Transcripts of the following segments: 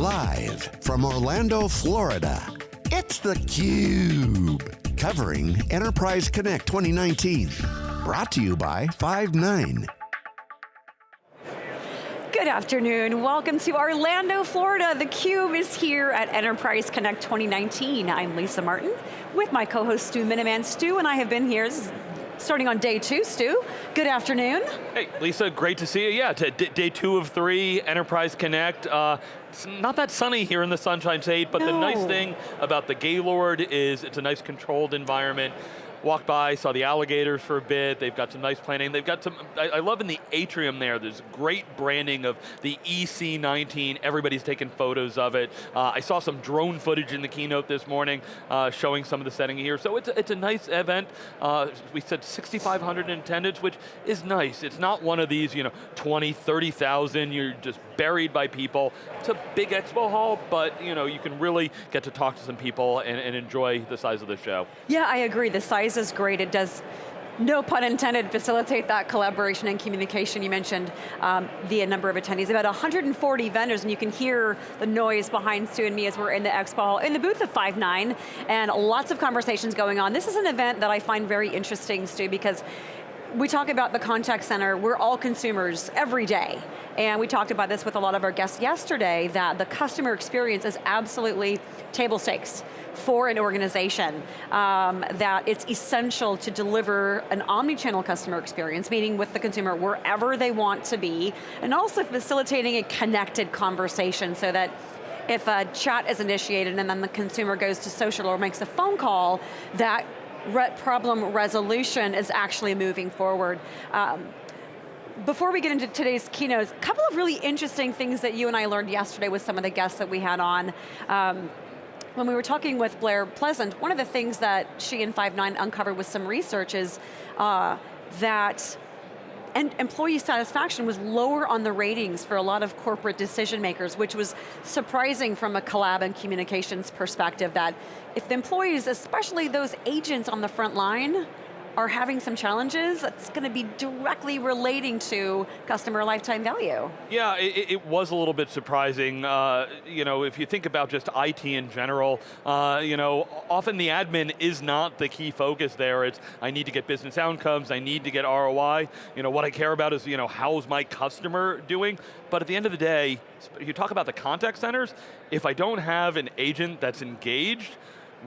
Live from Orlando, Florida, it's theCUBE. Covering Enterprise Connect 2019. Brought to you by Five9. Good afternoon, welcome to Orlando, Florida. theCUBE is here at Enterprise Connect 2019. I'm Lisa Martin with my co-host Stu Miniman. Stu and I have been here starting on day two, Stu. Good afternoon. Hey, Lisa, great to see you. Yeah, day two of three, Enterprise Connect. Uh, it's not that sunny here in the Sunshine State, but no. the nice thing about the Gaylord is it's a nice controlled environment walked by, saw the alligators for a bit, they've got some nice planning, they've got some, I, I, love in the atrium there, there's great branding of the EC19, everybody's taking photos of it. Uh, I saw some drone footage in the keynote this morning uh, showing some of the setting here, so it's a, it's a nice event. Uh, we said 6,500 in attendance, which is nice. It's not one of these, you know, 20, 30,000, you're just buried by people. It's a big expo hall, but you know, you can really get to talk to some people and, and enjoy the size of the show. Yeah, I agree, the size is great. It does no pun intended, facilitate that collaboration and communication. You mentioned um, the number of attendees, about 140 vendors, and you can hear the noise behind Stu and me as we're in the expo hall, in the booth of Five9, and lots of conversations going on. This is an event that I find very interesting, Stu, because we talk about the contact center, we're all consumers every day. And we talked about this with a lot of our guests yesterday, that the customer experience is absolutely table stakes for an organization, um, that it's essential to deliver an omni-channel customer experience, meaning with the consumer wherever they want to be, and also facilitating a connected conversation so that if a chat is initiated and then the consumer goes to social or makes a phone call, that re problem resolution is actually moving forward. Um, before we get into today's keynotes, a couple of really interesting things that you and I learned yesterday with some of the guests that we had on. Um, when we were talking with Blair Pleasant, one of the things that she and Five9 uncovered with some research is uh, that and employee satisfaction was lower on the ratings for a lot of corporate decision makers, which was surprising from a collab and communications perspective that if the employees, especially those agents on the front line, are having some challenges, that's going to be directly relating to customer lifetime value. Yeah, it, it was a little bit surprising. Uh, you know, if you think about just IT in general, uh, you know, often the admin is not the key focus there. It's, I need to get business outcomes, I need to get ROI. You know, what I care about is, you know, how's my customer doing? But at the end of the day, you talk about the contact centers, if I don't have an agent that's engaged,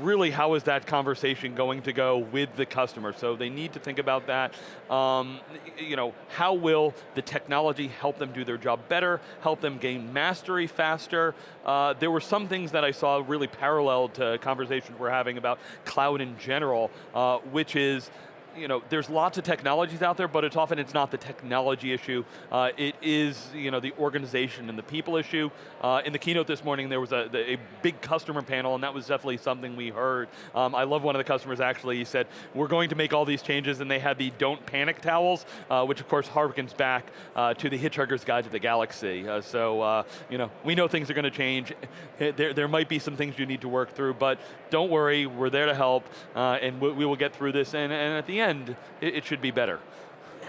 really how is that conversation going to go with the customer? So they need to think about that. Um, you know, how will the technology help them do their job better, help them gain mastery faster? Uh, there were some things that I saw really parallel to conversations we're having about cloud in general, uh, which is, you know, there's lots of technologies out there, but it's often it's not the technology issue. Uh, it is, you know, the organization and the people issue. Uh, in the keynote this morning, there was a, a, big customer panel, and that was definitely something we heard. Um, I love one of the customers actually, he said, we're going to make all these changes, and they had the don't panic towels, uh, which of course harkens back uh, to the Hitchhiker's Guide to the Galaxy. Uh, so, uh, you know, we know things are going to change. There, there might be some things you need to work through, but don't worry, we're there to help, and we, we will get through this, and, and at the it, it should be better.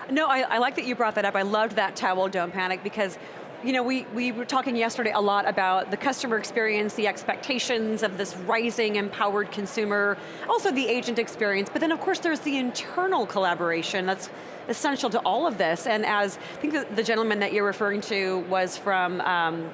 No, I, I, like that you brought that up. I loved that towel, don't panic, because you know, we, we were talking yesterday a lot about the customer experience, the expectations of this rising empowered consumer, also the agent experience, but then of course there's the internal collaboration that's essential to all of this, and as, I think the, the gentleman that you're referring to was from um,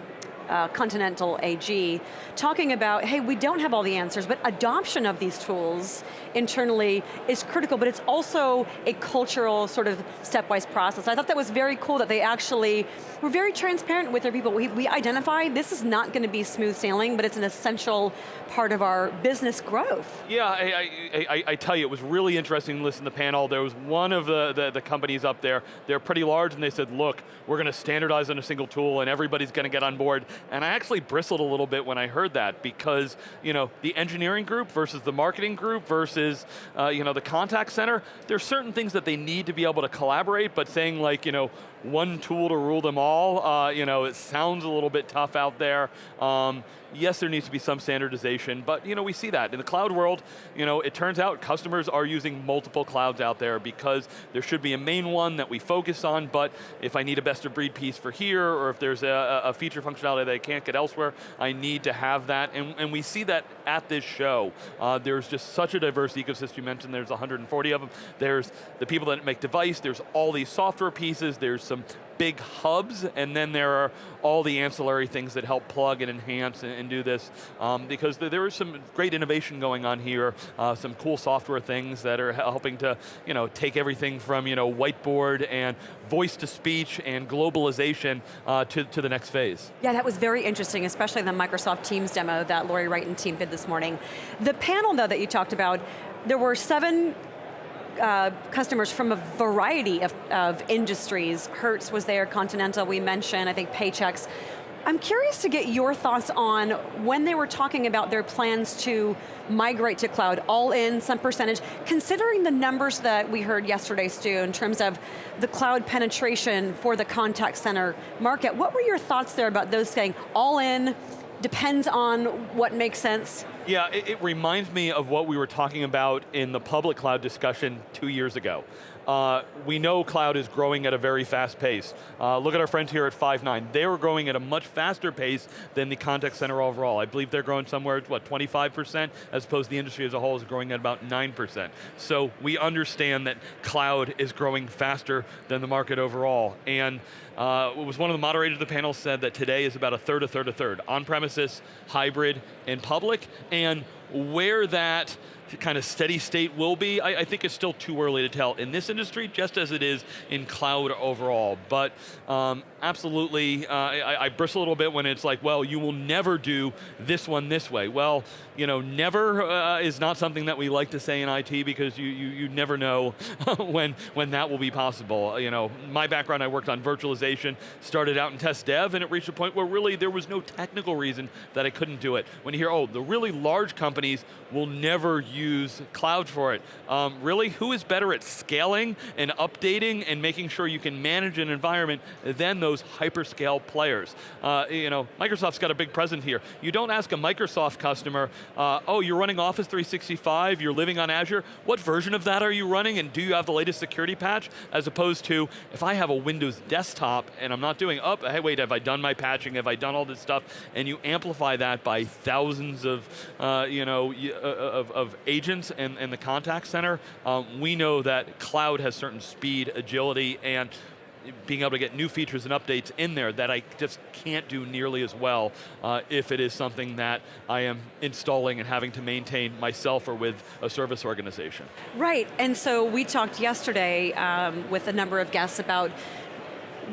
uh, Continental AG, talking about, hey, we don't have all the answers, but adoption of these tools internally is critical, but it's also a cultural sort of stepwise process. I thought that was very cool that they actually were very transparent with their people. We, we identify this is not going to be smooth sailing, but it's an essential part of our business growth. Yeah, I, I, I, I tell you, it was really interesting to listen to the panel. There was one of the, the, the companies up there, they're pretty large, and they said, look, we're going to standardize on a single tool, and everybody's going to get on board. And I actually bristled a little bit when I heard that, because you know, the engineering group versus the marketing group versus uh, you know, the contact center, there's certain things that they need to be able to collaborate, but saying like, you know, one tool to rule them all. Uh, you know, it sounds a little bit tough out there. Um, yes, there needs to be some standardization, but you know, we see that. In the cloud world, you know, it turns out customers are using multiple clouds out there because there should be a main one that we focus on, but if I need a best of breed piece for here, or if there's a, a feature functionality that I can't get elsewhere, I need to have that, and, and we see that at this show. Uh, there's just such a diverse ecosystem. You mentioned there's 140 of them. There's the people that make device, there's all these software pieces, there's some big hubs, and then there are all the ancillary things that help plug and enhance and, and do this, um, because there, there is some great innovation going on here, uh, some cool software things that are helping to you know, take everything from you know, whiteboard and voice to speech and globalization uh, to, to the next phase. Yeah, that was very interesting, especially the Microsoft Teams demo that Lori Wright and team did this morning. The panel though that you talked about, there were seven uh, customers from a variety of, of industries. Hertz was there, Continental we mentioned, I think Paychex. I'm curious to get your thoughts on when they were talking about their plans to migrate to cloud, all in, some percentage, considering the numbers that we heard yesterday, Stu, in terms of the cloud penetration for the contact center market, what were your thoughts there about those saying all in, depends on what makes sense? Yeah, it, it, reminds me of what we were talking about in the public cloud discussion two years ago. Uh, we know cloud is growing at a very fast pace. Uh, look at our friends here at Five9. They were growing at a much faster pace than the contact center overall. I believe they're growing somewhere, what, 25%, as opposed to the industry as a whole is growing at about 9%. So we understand that cloud is growing faster than the market overall. And uh, was one of the moderators of the panel said that today is about a third, a third, a third. On-premises, hybrid, and public, and where that kind of steady state will be, I, I, think it's still too early to tell in this industry, just as it is in cloud overall. But um, absolutely, uh, I, I, bristle a little bit when it's like, well, you will never do this one this way. Well, you know, never uh, is not something that we like to say in IT because you, you, you never know when, when that will be possible. You know, my background, I worked on virtualization, started out in test dev, and it reached a point where really there was no technical reason that I couldn't do it. When you hear, oh, the really large companies will never use cloud for it. Um, really, who is better at scaling and updating and making sure you can manage an environment than those hyperscale players? Uh, you know, Microsoft's got a big presence here. You don't ask a Microsoft customer, uh, oh, you're running Office 365, you're living on Azure, what version of that are you running and do you have the latest security patch? As opposed to, if I have a Windows desktop and I'm not doing, oh, hey wait, have I done my patching, have I done all this stuff? And you amplify that by thousands of, uh, you know, uh, of, of, agents and, and the contact center, um, we know that cloud has certain speed, agility, and being able to get new features and updates in there that I just can't do nearly as well uh, if it is something that I am installing and having to maintain myself or with a service organization. Right, and so we talked yesterday um, with a number of guests about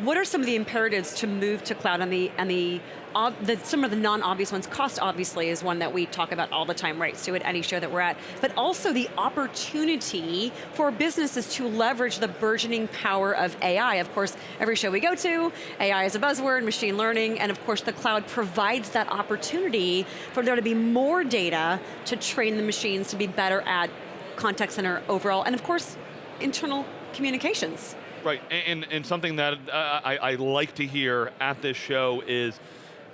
what are some of the imperatives to move to cloud and the, and the, the some of the non-obvious ones? Cost obviously is one that we talk about all the time, right, Stu, at any show that we're at, but also the opportunity for businesses to leverage the burgeoning power of AI. Of course, every show we go to, AI is a buzzword, machine learning, and of course the cloud provides that opportunity for there to be more data to train the machines to be better at contact center overall, and of course, internal communications. Right, and, and something that uh, I, I like to hear at this show is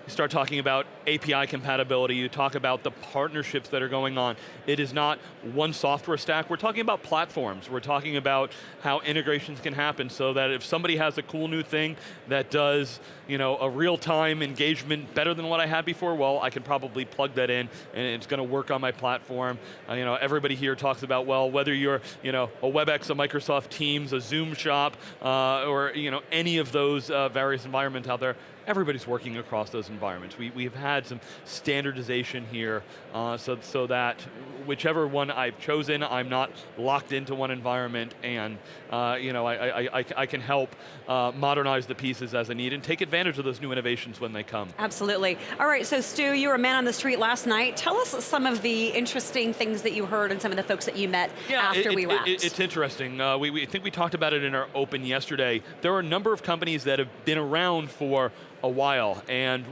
you start talking about API compatibility, you talk about the partnerships that are going on. It is not one software stack, we're talking about platforms. We're talking about how integrations can happen so that if somebody has a cool new thing that does you know, a real-time engagement better than what I had before, well, I can probably plug that in and it's going to work on my platform. Uh, you know, everybody here talks about, well, whether you're you know, a WebEx, a Microsoft Teams, a Zoom shop, uh, or you know, any of those uh, various environments out there, everybody's working across those environments. We, we've had some standardization here uh, so, so that whichever one I've chosen, I'm not locked into one environment and uh, you know, I, I, I, I, can help uh, modernize the pieces as I need and take advantage of those new innovations when they come. Absolutely. All right, so Stu, you were a man on the street last night. Tell us some of the interesting things that you heard and some of the folks that you met yeah, after it, we wrapped. It, it's interesting. Uh, we, we think we talked about it in our open yesterday. There are a number of companies that have been around for a while, and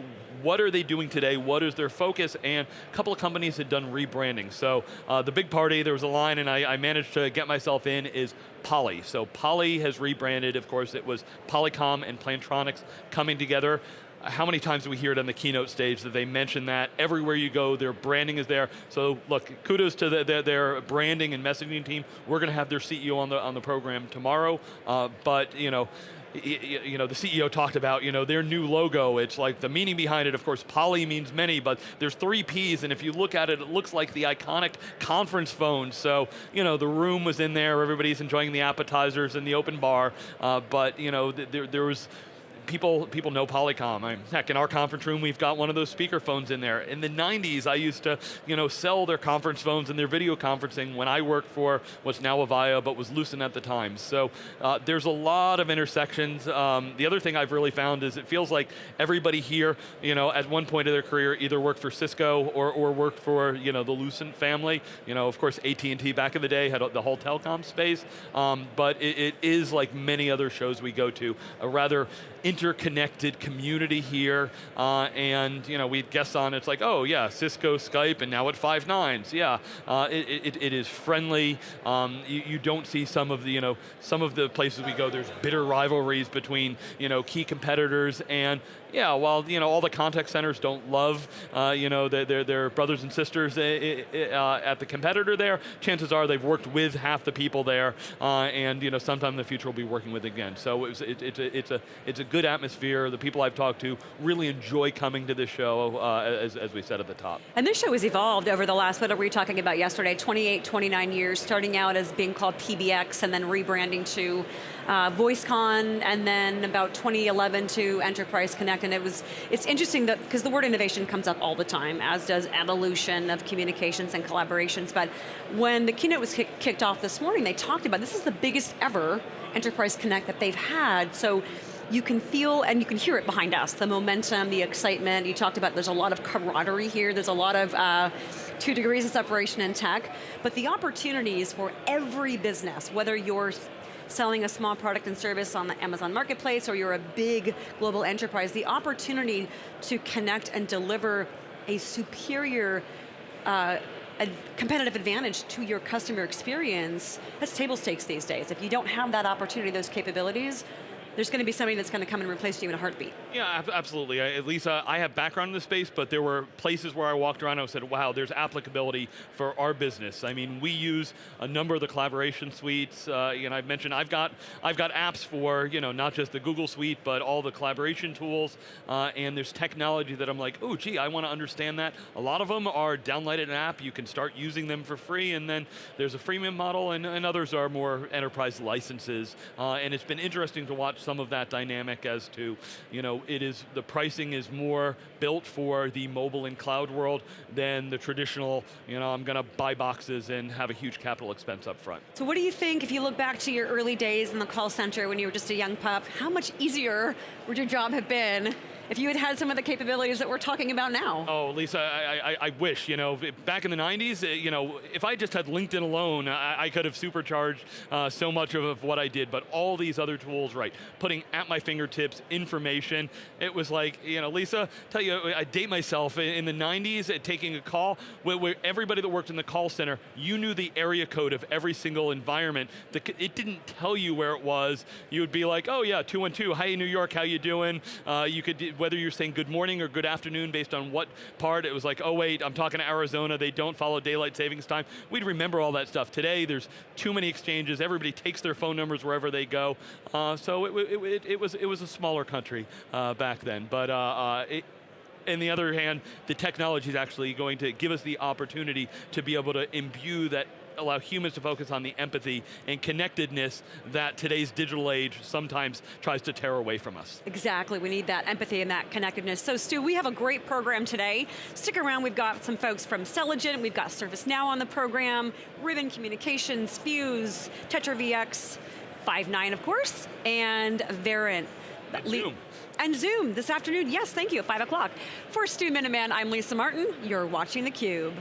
what are they doing today, what is their focus, and a couple of companies had done rebranding. So uh, the big party, there was a line and I, I managed to get myself in, is Poly. So Poly has rebranded, of course it was Polycom and Plantronics coming together how many times do we hear it on the keynote stage that they mention that everywhere you go, their branding is there. So look, kudos to the, their, their, branding and messaging team. We're going to have their CEO on the on the program tomorrow, uh, but you know you know, the CEO talked about, you know, their new logo, it's like the meaning behind it, of course, poly means many, but there's three Ps, and if you look at it, it looks like the iconic conference phone. So, you know, the room was in there, everybody's enjoying the appetizers and the open bar, uh, but, you know, there, there was, people, people know Polycom. I, heck, in our conference room, we've got one of those speaker phones in there. In the 90s, I used to you know, sell their conference phones and their video conferencing when I worked for what's now Avaya, but was Lucent at the time. So uh, there's a lot of intersections. Um, the other thing I've really found is it feels like everybody here, you know, at one point of their career, either worked for Cisco or, or worked for you know, the Lucent family. You know, of course, AT&T back in the day had the whole telecom space, um, but it, it is like many other shows we go to, a rather interconnected community here, uh, and you know, we guess on it's like, oh yeah, Cisco, Skype, and now at five nines, yeah. Uh, it, it, it is friendly. Um, you, you, don't see some of the, you know, some of the places we go, there's bitter rivalries between, you know, key competitors, and yeah, while you know all the contact centers don't love uh, you know their, their brothers and sisters uh, uh, at the competitor there, chances are they've worked with half the people there, uh, and you know sometime in the future we'll be working with again. So it it, it's a it's a it's a good atmosphere. The people I've talked to really enjoy coming to this show, uh, as, as we said at the top. And this show has evolved over the last what were we talking about yesterday? 28, 29 years, starting out as being called PBX and then rebranding to uh, VoiceCon, and then about 2011 to Enterprise Connect, and it was, it's interesting that, because the word innovation comes up all the time, as does evolution of communications and collaborations, but when the keynote was kicked off this morning, they talked about, this is the biggest ever Enterprise Connect that they've had, so you can feel and you can hear it behind us, the momentum, the excitement. You talked about there's a lot of camaraderie here, there's a lot of uh, two degrees of separation in tech, but the opportunities for every business, whether you're selling a small product and service on the Amazon Marketplace or you're a big global enterprise, the opportunity to connect and deliver a superior uh, a competitive advantage to your customer experience, that's table stakes these days. If you don't have that opportunity, those capabilities, there's going to be somebody that's going to come and replace you in a heartbeat. Yeah, absolutely. At least uh, I have background in the space, but there were places where I walked around and I said, wow, there's applicability for our business. I mean, we use a number of the collaboration suites. Uh, you know, I've mentioned I've got I've got apps for you know not just the Google Suite, but all the collaboration tools. Uh, and there's technology that I'm like, oh, gee, I want to understand that. A lot of them are downloaded an app. You can start using them for free, and then there's a freemium model, and, and others are more enterprise licenses. Uh, and it's been interesting to watch some of that dynamic as to, you know, it is, the pricing is more built for the mobile and cloud world than the traditional, you know, I'm going to buy boxes and have a huge capital expense up front. So what do you think, if you look back to your early days in the call center when you were just a young pup, how much easier would your job have been if you had had some of the capabilities that we're talking about now. Oh, Lisa, I, I, I wish, you know, back in the 90s, eh, you know, if I just had LinkedIn alone, I, I could have supercharged uh, so much of, of what I did, but all these other tools, right, putting at my fingertips information, it was like, you know, Lisa, tell you, I date myself, in the 90s, at taking a call, where, where everybody that worked in the call center, you knew the area code of every single environment. It didn't tell you where it was. You would be like, oh yeah, 212, hi New York, how you doing? Uh, you could whether you're saying good morning or good afternoon based on what part, it was like, oh wait, I'm talking to Arizona, they don't follow daylight savings time. We'd remember all that stuff. Today, there's too many exchanges, everybody takes their phone numbers wherever they go. Uh, so it, it, it, it, was, it was a smaller country uh, back then. But uh, uh on the other hand, the technology is actually going to give us the opportunity to be able to imbue that allow humans to focus on the empathy and connectedness that today's digital age sometimes tries to tear away from us. Exactly, we need that empathy and that connectedness. So Stu, we have a great program today. Stick around, we've got some folks from Celigent, we've got ServiceNow on the program, Ribbon Communications, Fuze, Tetra VX, Five9 of course, and Verint. And Zoom. And Zoom this afternoon, yes, thank you, at 5 o'clock. For Stu Miniman, I'm Lisa Martin, you're watching theCUBE.